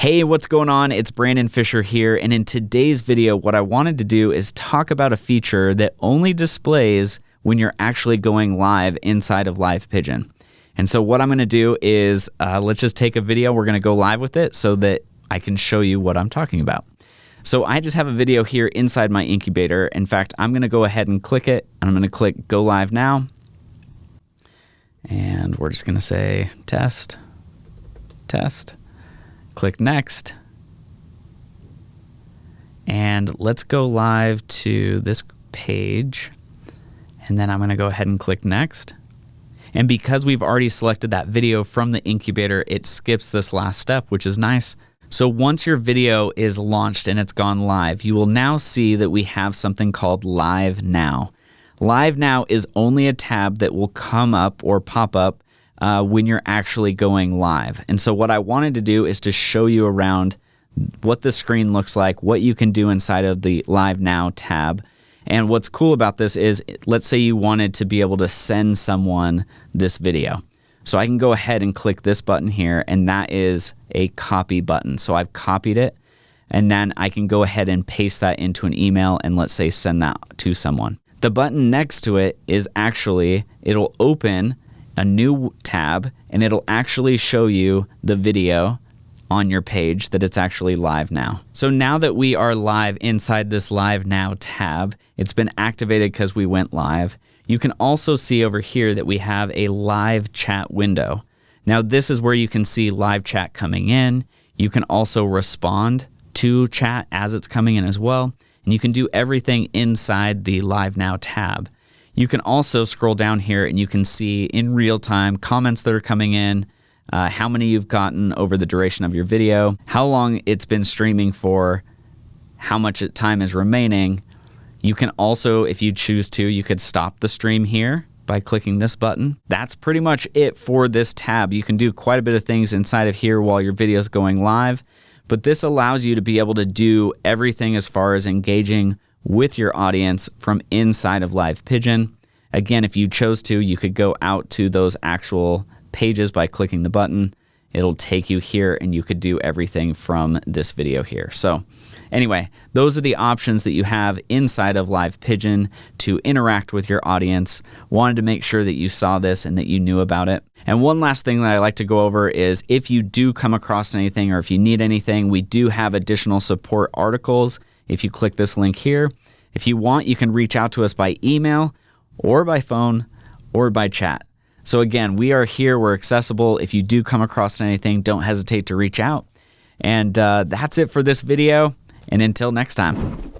Hey, what's going on? It's Brandon Fisher here, and in today's video, what I wanted to do is talk about a feature that only displays when you're actually going live inside of Live Pigeon. And so what I'm going to do is uh, let's just take a video. We're going to go live with it so that I can show you what I'm talking about. So I just have a video here inside my incubator. In fact, I'm going to go ahead and click it, and I'm going to click Go Live Now. And we're just going to say test, test. Click Next. And let's go live to this page. And then I'm going to go ahead and click Next. And because we've already selected that video from the incubator, it skips this last step, which is nice. So once your video is launched and it's gone live, you will now see that we have something called Live Now. Live Now is only a tab that will come up or pop up uh, when you're actually going live. And so what I wanted to do is to show you around what the screen looks like, what you can do inside of the Live Now tab. And what's cool about this is, let's say you wanted to be able to send someone this video. So I can go ahead and click this button here, and that is a copy button. So I've copied it, and then I can go ahead and paste that into an email and let's say send that to someone. The button next to it is actually, it'll open a new tab and it'll actually show you the video on your page that it's actually live now. So now that we are live inside this live now tab, it's been activated because we went live. You can also see over here that we have a live chat window. Now this is where you can see live chat coming in. You can also respond to chat as it's coming in as well. And you can do everything inside the live now tab. You can also scroll down here and you can see in real time comments that are coming in, uh, how many you've gotten over the duration of your video, how long it's been streaming for, how much time is remaining. You can also, if you choose to, you could stop the stream here by clicking this button. That's pretty much it for this tab. You can do quite a bit of things inside of here while your video is going live, but this allows you to be able to do everything as far as engaging with your audience from inside of Live Pigeon. Again, if you chose to, you could go out to those actual pages by clicking the button. It'll take you here and you could do everything from this video here. So anyway, those are the options that you have inside of Live Pigeon to interact with your audience. Wanted to make sure that you saw this and that you knew about it. And one last thing that I like to go over is if you do come across anything or if you need anything, we do have additional support articles if you click this link here. If you want, you can reach out to us by email or by phone or by chat. So again, we are here, we're accessible. If you do come across anything, don't hesitate to reach out. And uh, that's it for this video. And until next time.